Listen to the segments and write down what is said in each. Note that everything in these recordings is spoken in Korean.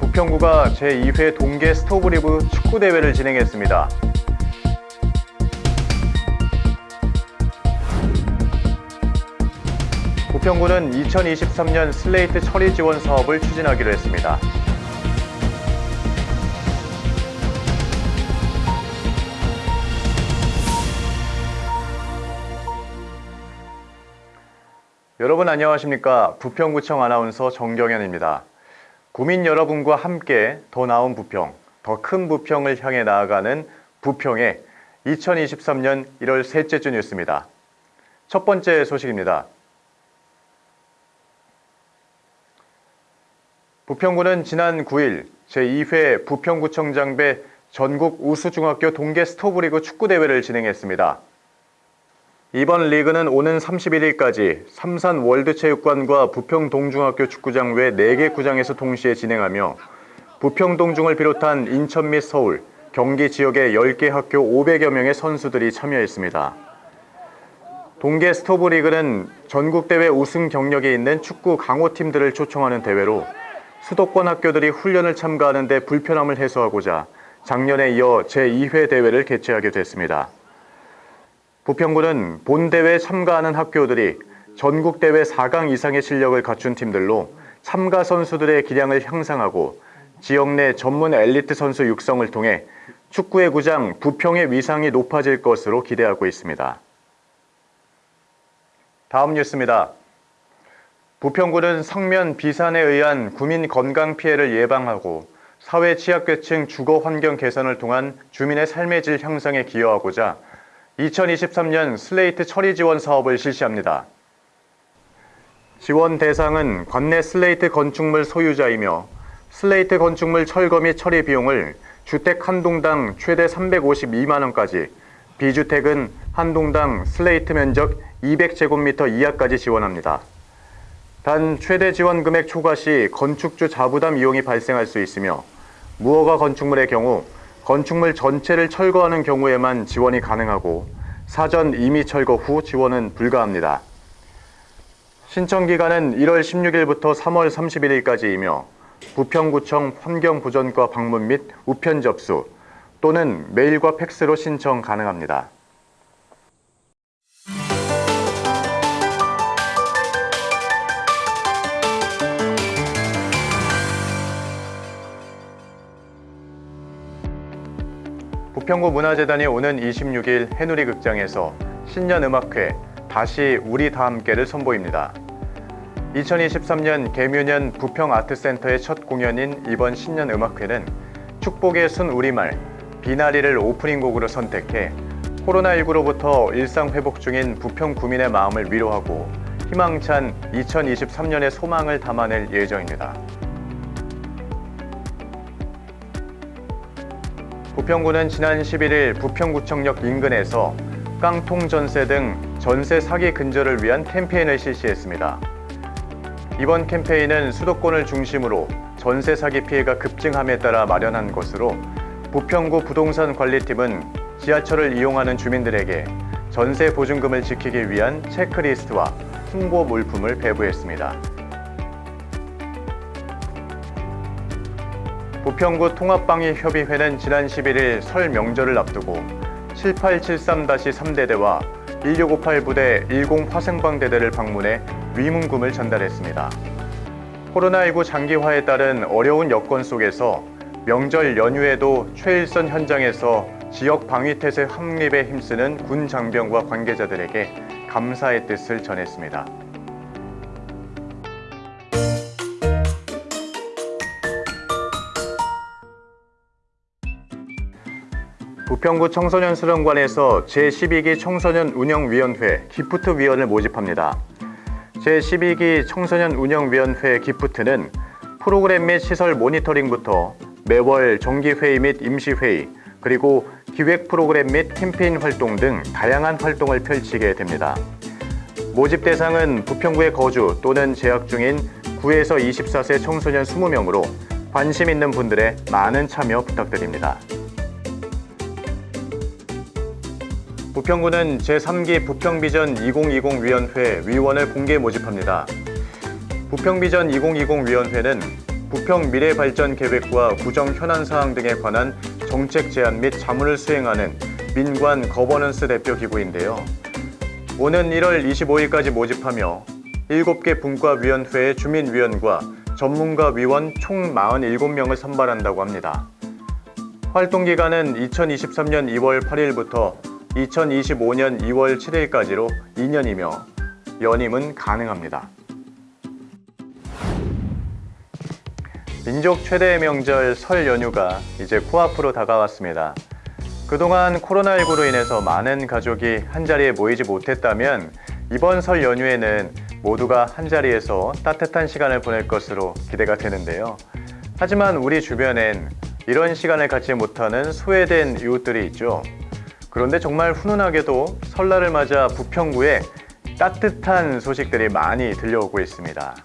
부평구가 제2회 동계 스토브리그 축구대회를 진행했습니다. 부평구는 2023년 슬레이트 처리 지원 사업을 추진하기로 했습니다. 여러분 안녕하십니까? 부평구청 아나운서 정경현입니다. 구민 여러분과 함께 더 나은 부평, 더 큰 부평을 향해 나아가는 부평의 2023년 1월 셋째 주 뉴스입니다. 첫 번째 소식입니다. 부평구는 지난 9일 제2회 부평구청장배 전국 우수중학교 동계 스토브리그 축구대회를 진행했습니다. 이번 리그는 오는 31일까지 삼산 월드체육관과 부평동중학교 축구장 외 4개 구장에서 동시에 진행하며 부평동중을 비롯한 인천 및 서울, 경기 지역의 10개 학교 500여 명의 선수들이 참여했습니다. 동계 스토브리그는 전국대회 우승 경력이 있는 축구 강호팀들을 초청하는 대회로 수도권 학교들이 훈련을 참가하는 데 불편함을 해소하고자 작년에 이어 제2회 대회를 개최하게 됐습니다. 부평구는 본대회에 참가하는 학교들이 전국대회 4강 이상의 실력을 갖춘 팀들로 참가 선수들의 기량을 향상하고 지역 내 전문 엘리트 선수 육성을 통해 축구의 구장 부평의 위상이 높아질 것으로 기대하고 있습니다. 다음 뉴스입니다. 부평구는 성면 비산에 의한 구민 건강 피해를 예방하고 사회 취약계층 주거 환경 개선을 통한 주민의 삶의 질 향상에 기여하고자 2023년 슬레이트 처리 지원 사업을 실시합니다. 지원 대상은 관내 슬레이트 건축물 소유자이며 슬레이트 건축물 철거 및 처리 비용을 주택 한 동당 최대 352만원까지 비주택은 한 동당 슬레이트 면적 200제곱미터 이하까지 지원합니다. 단 최대 지원 금액 초과 시 건축주 자부담 비용이 발생할 수 있으며 무허가 건축물의 경우 건축물 전체를 철거하는 경우에만 지원이 가능하고 사전 임의 철거 후 지원은 불가합니다. 신청 기간은 1월 16일부터 3월 31일까지이며 부평구청 환경보전과 방문 및 우편 접수 또는 메일과 팩스로 신청 가능합니다. 부평구 문화재단이 오는 26일 해누리 극장에서 신년음악회 다시 우리 다 함께를 선보입니다. 2023년 개묘년 부평아트센터의 첫 공연인 이번 신년음악회는 축복의 순 우리말 비나리를 오프닝 곡으로 선택해 코로나19로부터 일상 회복 중인 부평 구민의 마음을 위로하고 희망찬 2023년의 소망을 담아낼 예정입니다. 부평구는 지난 11일 부평구청역 인근에서 깡통 전세 등 전세 사기 근절을 위한 캠페인을 실시했습니다. 이번 캠페인은 수도권을 중심으로 전세 사기 피해가 급증함에 따라 마련한 것으로 부평구 부동산 관리팀은 지하철을 이용하는 주민들에게 전세 보증금을 지키기 위한 체크리스트와 홍보 물품을 배부했습니다. 부평구 통합방위협의회는 지난 11일 설 명절을 앞두고 7873-3대대와 1658 부대 10 화생방대대를 방문해 위문금을 전달했습니다. 코로나19 장기화에 따른 어려운 여건 속에서 명절 연휴에도 최일선 현장에서 지역 방위태세 확립에 힘쓰는 군 장병과 관계자들에게 감사의 뜻을 전했습니다. 부평구 청소년 수련관에서 제12기 청소년 운영위원회 기프트위원을 모집합니다. 제12기 청소년 운영위원회 기프트는 프로그램 및 시설 모니터링부터 매월 정기회의 및 임시회의, 그리고 기획 프로그램 및 캠페인 활동 등 다양한 활동을 펼치게 됩니다. 모집 대상은 부평구에 거주 또는 재학 중인 9에서 24세 청소년 20명으로 관심 있는 분들의 많은 참여 부탁드립니다. 부평구는 제3기 부평비전 2020 위원회 위원을 공개 모집합니다. 부평비전 2020 위원회는 부평 미래발전 계획과 구정 현안 사항 등에 관한 정책 제안 및 자문을 수행하는 민관 거버넌스 대표 기구인데요. 오는 1월 25일까지 모집하며 7개 분과위원회의 주민위원과 전문가 위원 총 47명을 선발한다고 합니다. 활동 기간은 2023년 2월 8일부터 2025년 2월 7일까지로 2년이며 연임은 가능합니다. 민족 최대의 명절 설 연휴가 이제 코앞으로 다가왔습니다. 그동안 코로나19로 인해서 많은 가족이 한자리에 모이지 못했다면 이번 설 연휴에는 모두가 한자리에서 따뜻한 시간을 보낼 것으로 기대가 되는데요. 하지만 우리 주변엔 이런 시간을 갖지 못하는 소외된 이웃들이 있죠. 그런데 정말 훈훈하게도 설날을 맞아 부평구에 따뜻한 소식들이 많이 들려오고 있습니다.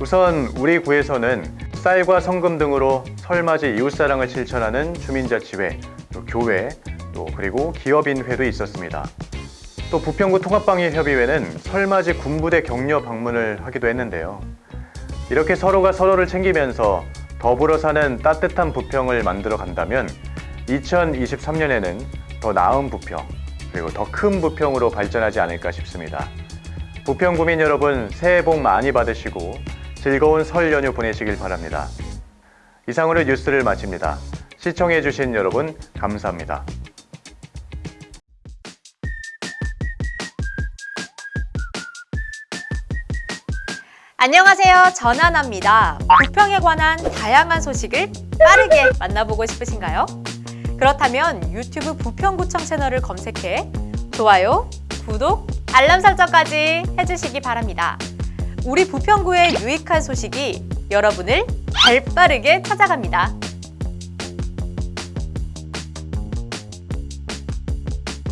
우선 우리 구에서는 쌀과 성금 등으로 설맞이 이웃사랑을 실천하는 주민자치회, 또 교회, 또 그리고 기업인회도 있었습니다. 또 부평구 통합방위협의회는 설맞이 군부대 격려 방문을 하기도 했는데요. 이렇게 서로가 서로를 챙기면서 더불어 사는 따뜻한 부평을 만들어 간다면 2023년에는 더 나은 부평, 그리고 더 큰 부평으로 발전하지 않을까 싶습니다. 부평 구민 여러분 새해 복 많이 받으시고 즐거운 설 연휴 보내시길 바랍니다. 이상으로 뉴스를 마칩니다. 시청해주신 여러분 감사합니다. 안녕하세요. 전하나입니다. 부평에 관한 다양한 소식을 빠르게 만나보고 싶으신가요? 그렇다면 유튜브 부평구청 채널을 검색해 좋아요, 구독, 알람 설정까지 해주시기 바랍니다. 우리 부평구의 유익한 소식이 여러분을 발빠르게 찾아갑니다.